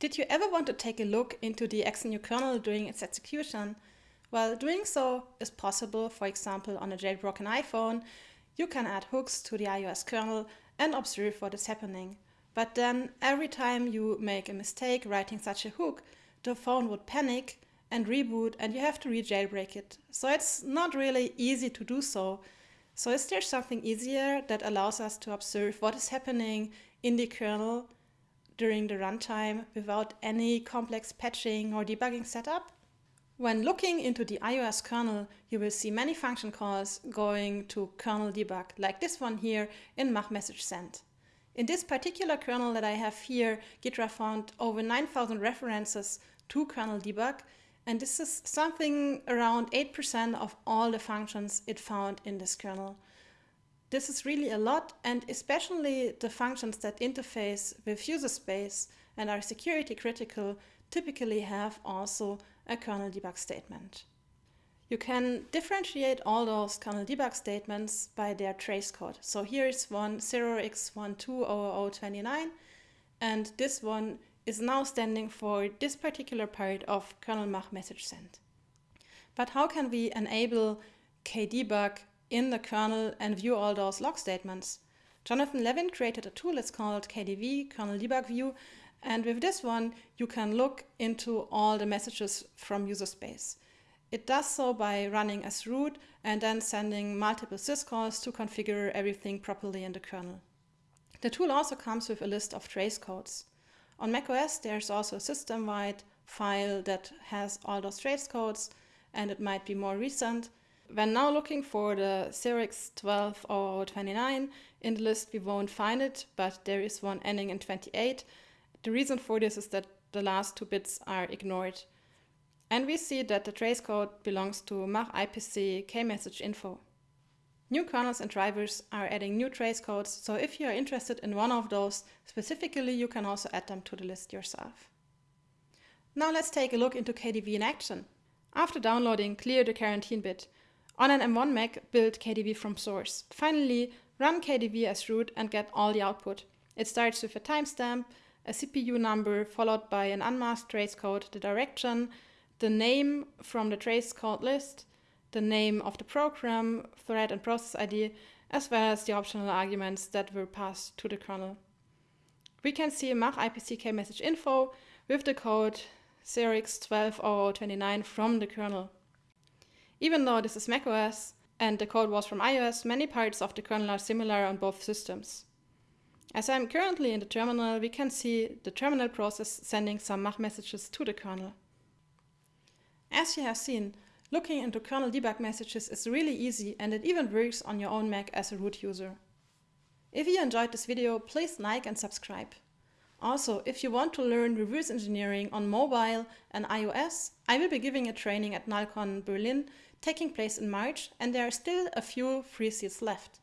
Did you ever want to take a look into the XNU kernel during its execution? Well, doing so is possible, for example, on a jailbroken iPhone. You can add hooks to the iOS kernel and observe what is happening. But then, every time you make a mistake writing such a hook, the phone would panic and reboot and you have to re-jailbreak it. So it's not really easy to do so. So is there something easier that allows us to observe what is happening in the kernel during the runtime without any complex patching or debugging setup. When looking into the iOS kernel, you will see many function calls going to kernel debug, like this one here in mach message send. In this particular kernel that I have here, Ghidra found over 9,000 references to kernel debug, and this is something around 8% of all the functions it found in this kernel. This is really a lot, and especially the functions that interface with user space and are security critical typically have also a kernel debug statement. You can differentiate all those kernel debug statements by their trace code. So here is one 0x120029, and this one is now standing for this particular part of kernel mach message send. But how can we enable kdebug in the kernel and view all those log statements. Jonathan Levin created a tool, it's called KDV, Kernel Debug View, and with this one you can look into all the messages from user space. It does so by running as root and then sending multiple syscalls to configure everything properly in the kernel. The tool also comes with a list of trace codes. On macOS there's also a system-wide file that has all those trace codes and it might be more recent when now looking for the 0x120029 in the list, we won't find it, but there is one ending in 28. The reason for this is that the last two bits are ignored. And we see that the trace code belongs to mach IPC kmessage info. New kernels and drivers are adding new trace codes, so if you are interested in one of those specifically, you can also add them to the list yourself. Now let's take a look into KDV in action. After downloading, clear the quarantine bit. On an M1 Mac, build KDV from source. Finally, run KDV as root and get all the output. It starts with a timestamp, a CPU number, followed by an unmasked trace code, the direction, the name from the trace code list, the name of the program, thread and process ID, as well as the optional arguments that were passed to the kernel. We can see mach IPC kmessage info with the code 0x120029 from the kernel. Even though this is macOS and the code was from iOS, many parts of the kernel are similar on both systems. As I'm currently in the terminal, we can see the terminal process sending some mach messages to the kernel. As you have seen, looking into kernel debug messages is really easy and it even works on your own Mac as a root user. If you enjoyed this video, please like and subscribe. Also, if you want to learn reverse engineering on mobile and iOS, I will be giving a training at NullCon Berlin taking place in March and there are still a few free seats left.